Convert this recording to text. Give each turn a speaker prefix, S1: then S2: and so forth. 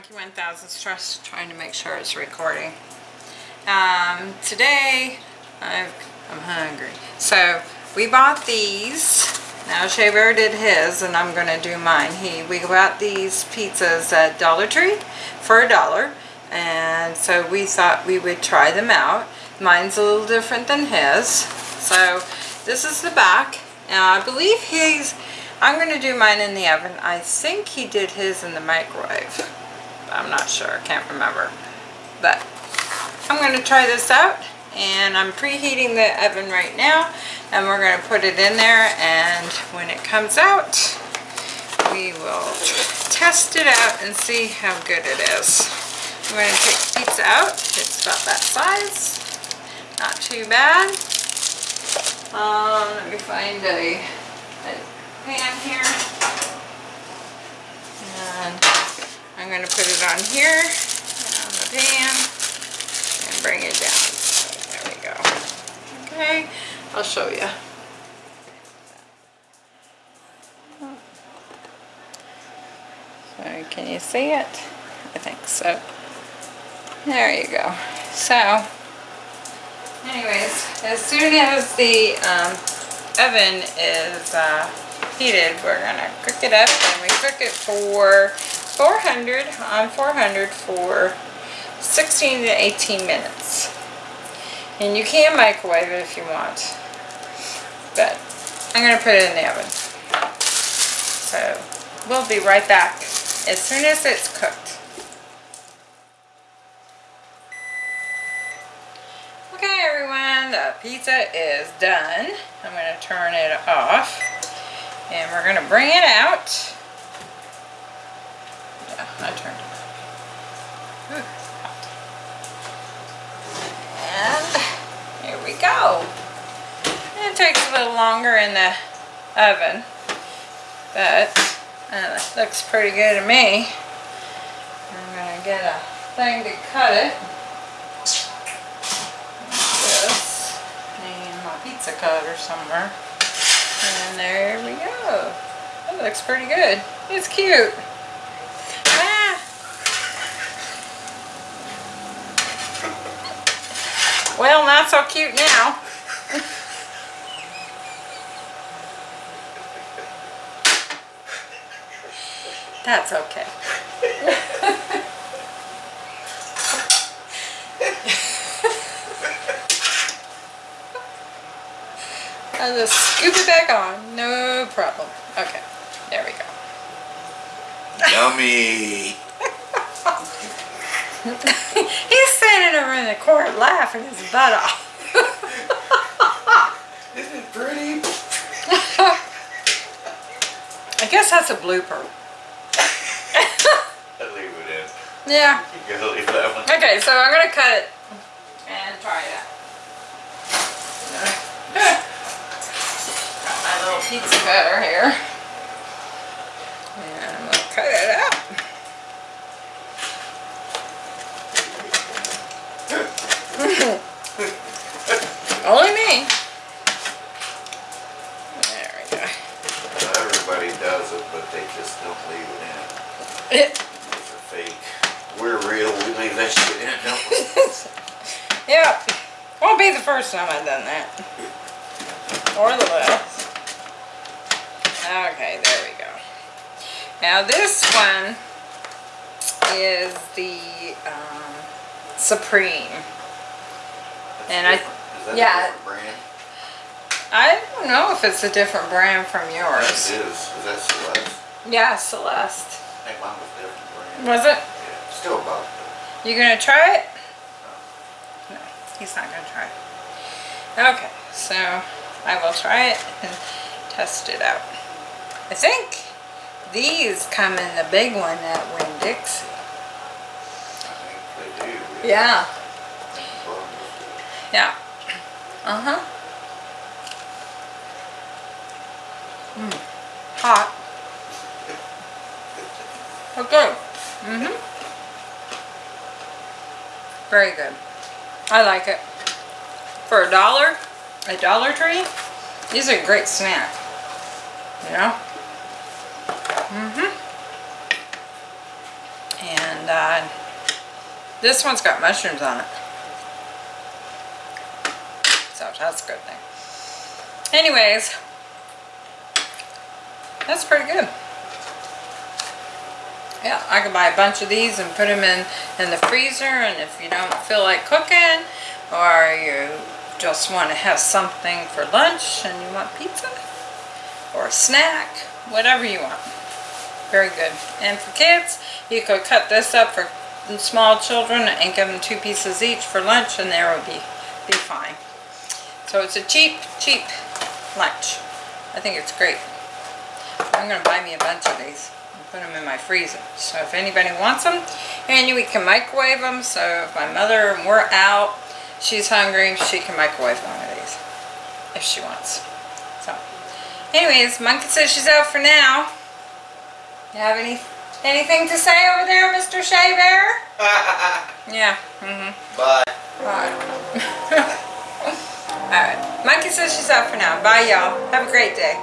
S1: Monkey 1000 Trust, trying to make sure it's recording. Um, today, I've, I'm hungry. So, we bought these. Now, Shea Bear did his, and I'm going to do mine. He, we bought these pizzas at Dollar Tree for a dollar. And so we thought we would try them out. Mine's a little different than his. So, this is the back. Now, I believe he's I'm going to do mine in the oven. I think he did his in the microwave. I'm not sure. I can't remember. But I'm going to try this out. And I'm preheating the oven right now. And we're going to put it in there. And when it comes out, we will test it out and see how good it is. I'm going to take pizza out. It's about that size. Not too bad. Um, let me find a, a pan here. And I'm going to put it on here, on the pan, and bring it down. There we go. Okay, I'll show you. So can you see it? I think so. There you go. So, anyways, as soon as the um, oven is uh, heated, we're gonna cook it up and we cook it for 400 on 400 for 16 to 18 minutes. And you can microwave it if you want, but I'm gonna put it in the oven. So we'll be right back as soon as it's cooked. Okay everyone, the pizza is done. I'm going to turn it off and we're going to bring it out. I turned it And here we go. It takes a little longer in the oven, but uh, it looks pretty good to me. I'm going to get a thing to cut it. This. And my pizza cutter somewhere. And there we go. That looks pretty good. It's cute. Well, not so cute now. That's okay. I'll just scoop it back on. No problem. Okay. There we go.
S2: Yummy.
S1: He's standing over in the corner laughing his butt off.
S2: Isn't it pretty?
S1: I guess that's a blooper.
S2: I'll leave it in.
S1: Yeah.
S2: You gotta leave that one.
S1: Okay, so I'm gonna cut it and try it out. Got my little pizza cutter here. And I'm gonna cut it out. Only me. There we go.
S2: Everybody does it, but they just don't leave it in. It's a fake. We're real, we leave that shit in, don't we?
S1: Yep. Won't be the first time I've done that. Or the last. Okay, there we go. Now this one is the um, Supreme. And I-
S2: Is that
S1: yeah.
S2: A different brand?
S1: I don't know if it's a different brand from yours.
S2: it is. Is that Celeste?
S1: Yeah, Celeste.
S2: I think mine was a different brand.
S1: Was it?
S2: Yeah, still about
S1: You gonna try it? No, he's not gonna try it. Okay, so I will try it and test it out. I think these come in the big one at Winn-Dixie.
S2: I think they do.
S1: Yeah, yeah. Uh-huh. Hot. Okay. Mm-hmm. Very good. I like it. For a dollar, a Dollar Tree, these are a great snack. You know? Mm-hmm. And uh, this one's got mushrooms on it. So that's a good thing. Anyways, that's pretty good. Yeah, I could buy a bunch of these and put them in, in the freezer and if you don't feel like cooking or you just want to have something for lunch and you want pizza or a snack, whatever you want. Very good. And for kids, you could cut this up for small children and give them two pieces each for lunch and there would be, be fine. So it's a cheap, cheap lunch. I think it's great. I'm gonna buy me a bunch of these and put them in my freezer. So if anybody wants them, and we can microwave them. So if my mother and we're out, she's hungry, she can microwave one of these if she wants. So, anyways, Monkey says she's out for now. You have any anything to say over there, Mr. Shea Bear? Yeah. Mm-hmm.
S2: Bye.
S1: Bye. All right. Monkey says she's out for now. Bye, y'all. Have a great day.